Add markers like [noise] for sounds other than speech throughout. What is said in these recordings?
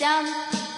想。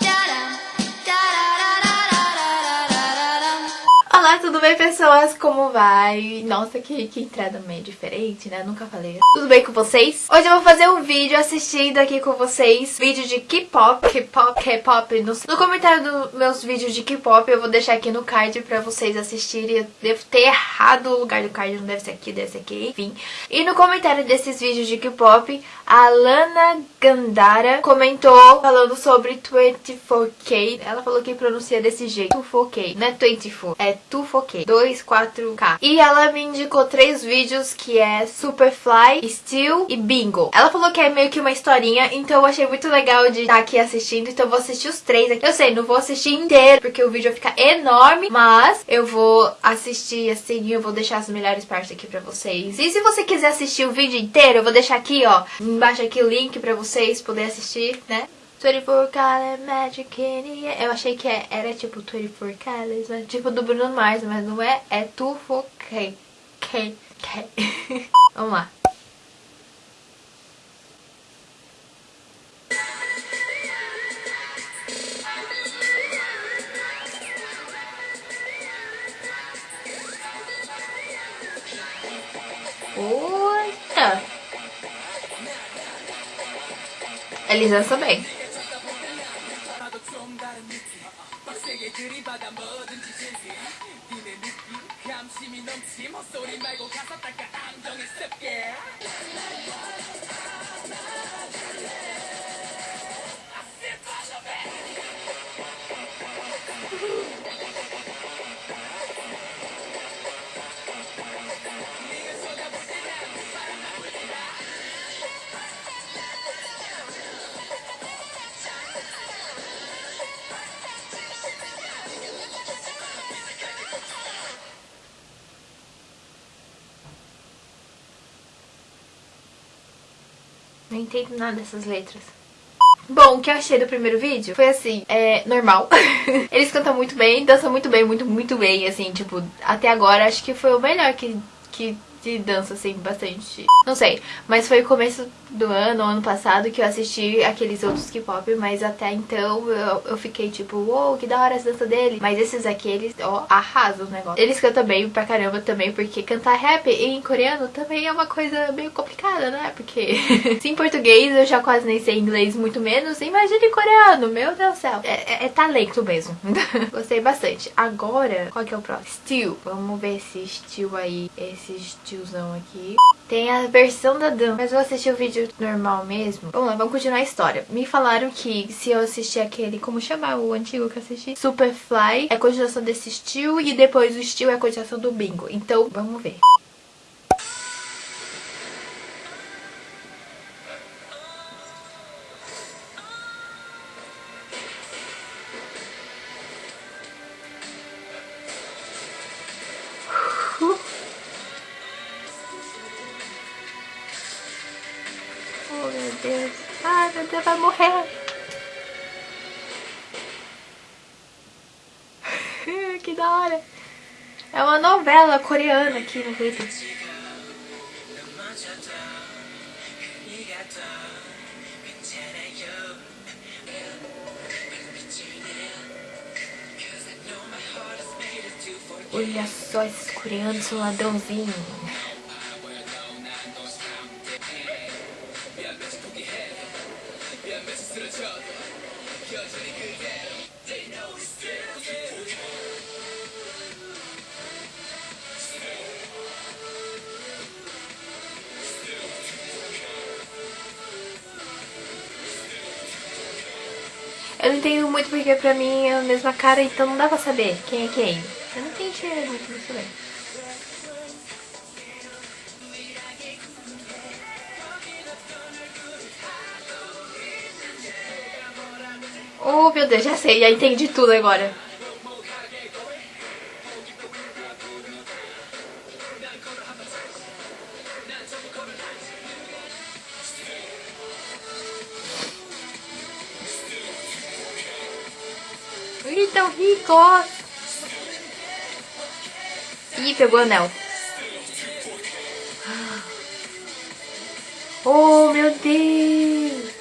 Tudo bem pessoas? Como vai? Nossa, que, que entrada meio diferente, né? Nunca falei. Tudo bem com vocês? Hoje eu vou fazer um vídeo assistindo aqui com vocês Vídeo de K-pop, K-pop, K-pop no, no comentário dos meus vídeos de K-pop Eu vou deixar aqui no card pra vocês assistirem Eu devo ter errado o lugar do card, não deve ser aqui, deve ser aqui, enfim E no comentário desses vídeos de K-pop A Lana Gandara comentou falando sobre 24K Ela falou que pronuncia desse jeito 24K, não é 24, é 24K 24K E ela me indicou três vídeos que é Superfly, Steel e Bingo. Ela falou que é meio que uma historinha Então eu achei muito legal de estar aqui assistindo Então eu vou assistir os três aqui. Eu sei, não vou assistir inteiro Porque o vídeo vai ficar enorme Mas eu vou assistir assim E eu vou deixar as melhores partes aqui pra vocês. E se você quiser assistir o vídeo inteiro Eu vou deixar aqui, ó Embaixo aqui o link pra vocês poderem assistir, né? 24 Color Magic in Eu achei que era tipo 24 Colors, né? tipo do Bruno Mars, mas não é, é 24K. K, K. [laughs] Vamos lá. Eita! Eles dançam bem. 그리 받아 뭐든지 진심 니네 느낌 감심이 넘침 헛소리 말고 가사 닦아. 안정했을게. Não entendo nada dessas letras. Bom, o que eu achei do primeiro vídeo foi assim, é normal. [laughs] Eles cantam muito bem, dançam muito bem, muito, muito bem, assim, tipo, até agora acho que foi o melhor que, que de dança, assim, bastante. Não sei, mas foi o começo do ano, ano passado, que eu assisti aqueles outros K-pop, mas até então eu, eu fiquei tipo, uou, wow, que da hora as danças dele. Mas esses aqui, eles, ó, arrasam o negócio. Eles cantam bem pra caramba também, porque cantar rap em coreano também é uma coisa meio complicada, né? Porque [laughs] se em português eu já quase nem sei inglês, muito menos, imagine coreano, meu Deus do céu. É, é, é talento mesmo. [laughs] Gostei bastante. Agora, qual que é o próximo? Steel. Vamos ver esse Steel aí, esse Steelzão aqui. Tem a versão da Dan, mas eu vou assistir o vídeo normal mesmo. Vamos lá, vamos continuar a história. Me falaram que se eu assistir aquele, como chamar o antigo que eu assisti? Superfly, é a continuação desse Steel e depois o Steel é a continuação do Bingo. Então, vamos ver. Deus. Ai, meu Deus, vai morrer. [laughs] que da hora. É uma novela coreana aqui no vídeo. Olha só, esses coreanos são ladrãozinhos. Eu não entendo muito porque pra mim é a mesma cara, então não dá pra saber quem é quem. Eu não entendi muito isso bem. Oh, meu Deus, já sei, já entendi tudo agora. Ih, pegou o anel. Oh, meu Deus!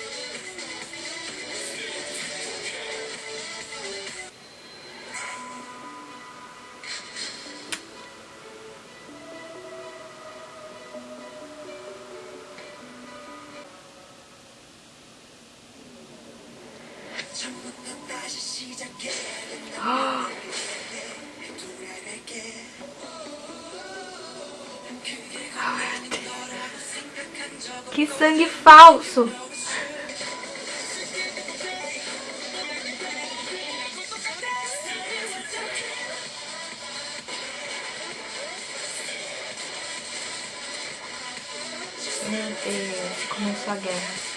Oh. [gasps] Que sangue falso! Meu Deus, começou a guerra.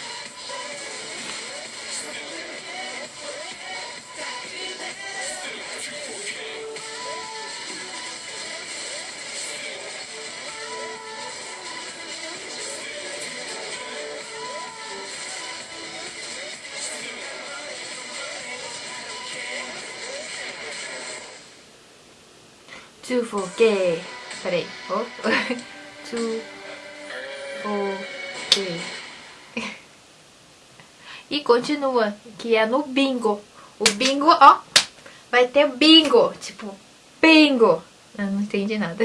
To forget. Peraí. Oh. to forget. E continua, que é no bingo. O bingo, ó, vai ter bingo. Tipo, bingo. Eu não entendi nada.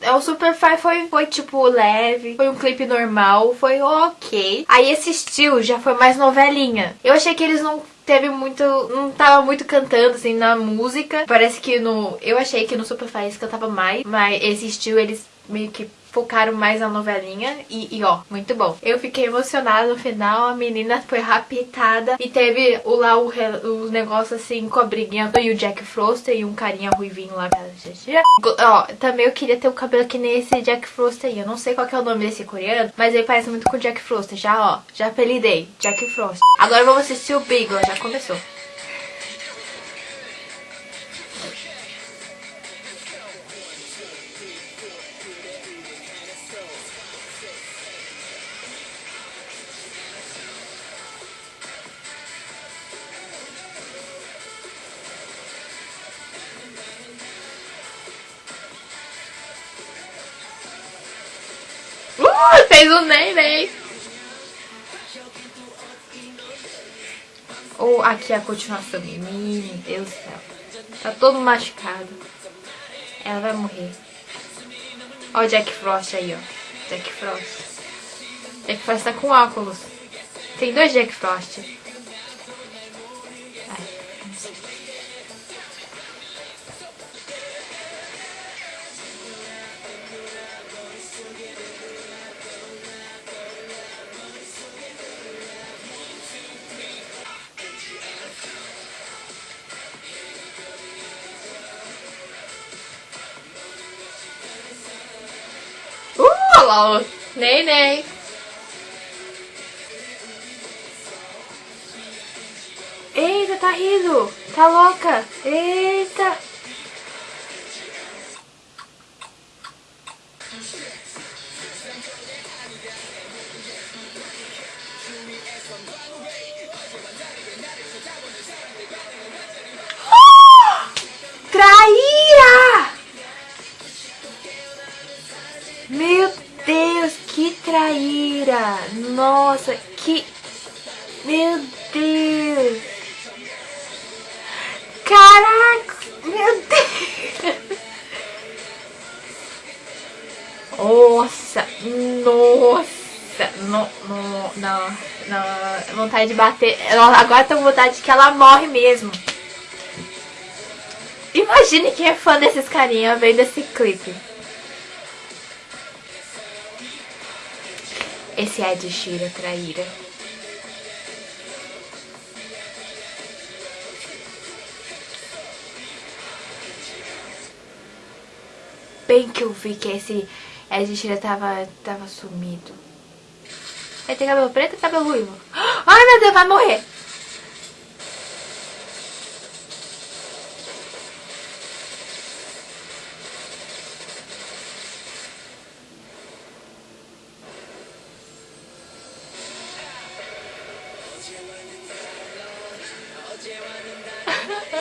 É, o Superfly foi, foi tipo leve, foi um clipe normal, foi ok. Aí esse estilo já foi mais novelinha. Eu achei que eles não teve muito. não tava muito cantando assim na música. Parece que no. Eu achei que no Superfly eles cantava mais, mas esse estilo eles meio que focaram mais na novelinha e, e, ó, muito bom. Eu fiquei emocionada no final, a menina foi raptada e teve o, lá o, o negócio assim com a briguinha e o Jack Frost e um carinha ruivinho lá. Ó, também eu queria ter o cabelo que nem esse Jack Frost aí. Eu não sei qual é o nome desse coreano, mas ele parece muito com o Jack Frost. Já, ó, já apelidei, Jack Frost. Agora vamos assistir o Beagle, já começou. Fez o neném. Ou aqui a continuação. Meu Deus do céu. Tá todo machucado. Ela vai morrer. Ó o Jack Frost aí, ó. Jack Frost. Jack Frost tá com óculos. Tem dois Jack Frost. Lá. Ney, Ney. Eita, tá rindo. Tá louca. Eita. Traíra! Nossa, que... Meu Deus! Caraca! Meu Deus! Nossa! Nossa! Não, não, não, não. Vontade de bater. Agora tô com vontade de que ela morre mesmo. Imagine quem é fã desses carinha vendo esse clipe. Esse é de Shira traíra. Bem que eu vi que esse Ed Shira tava, tava sumido. Ele tem cabelo preto e cabelo ruivo. [gasps] Ai meu Deus, vai morrer!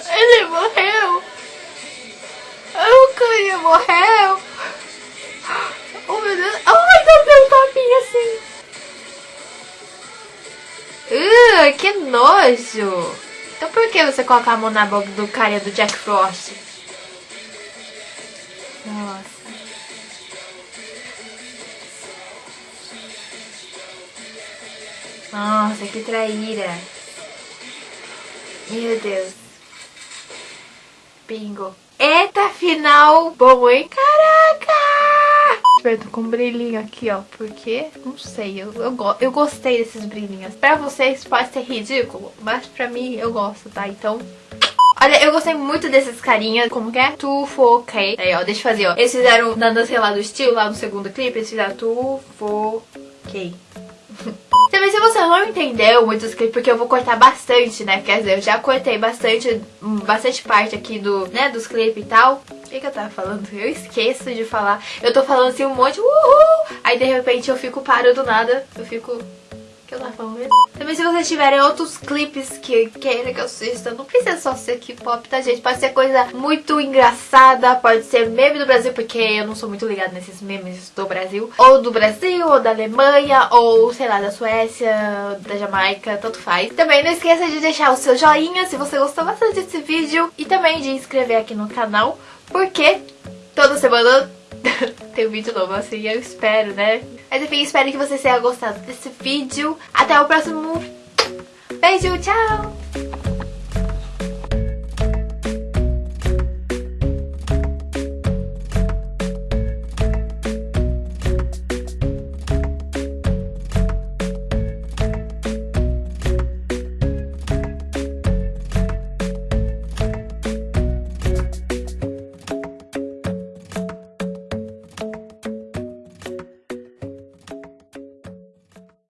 Ele morreu. O carinha morreu. Oh meu Deus. Ai, meu Deus, topinho assim. Uh, que nojo. Então por que você coloca a mão na boca do carinha do Jack Frost? Nossa. Nossa, que traíra. Meu Deus. Bingo. Eita, final bom, hein? Caraca! Tô com um brilhinho aqui, ó. Porque, não sei, eu, eu, go eu gostei desses brilhinhos. Pra vocês pode ser ridículo, mas pra mim eu gosto, tá? Então... Olha, eu gostei muito desses carinhas, como que é? Tufoquei. Aí, ó, deixa eu fazer, ó. Eles fizeram, dando sei lá, do estilo, lá no segundo clipe, eles fizeram Tufoquei. Também se você não entendeu muitos clipes, porque eu vou cortar bastante, né? Quer dizer, eu já cortei bastante, bastante parte aqui do, né, dos clipes e tal. O que, que eu tava falando? Eu esqueço de falar. Eu tô falando assim um monte, uhul! Aí de repente eu fico paro do nada, eu fico que eu tava mesmo? Também se vocês tiverem outros clipes que querem que eu assista, não precisa só ser K-pop, tá gente? Pode ser coisa muito engraçada, pode ser meme do Brasil, porque eu não sou muito ligada nesses memes do Brasil. Ou do Brasil, ou da Alemanha, ou sei lá, da Suécia, da Jamaica, tanto faz. Também não esqueça de deixar o seu joinha se você gostou bastante desse vídeo e também de inscrever aqui no canal, porque toda semana [laughs] tem um vídeo novo, assim, eu espero, né? Mas enfim, espero que vocês tenham gostado desse vídeo. Até o próximo. Beijo, tchau!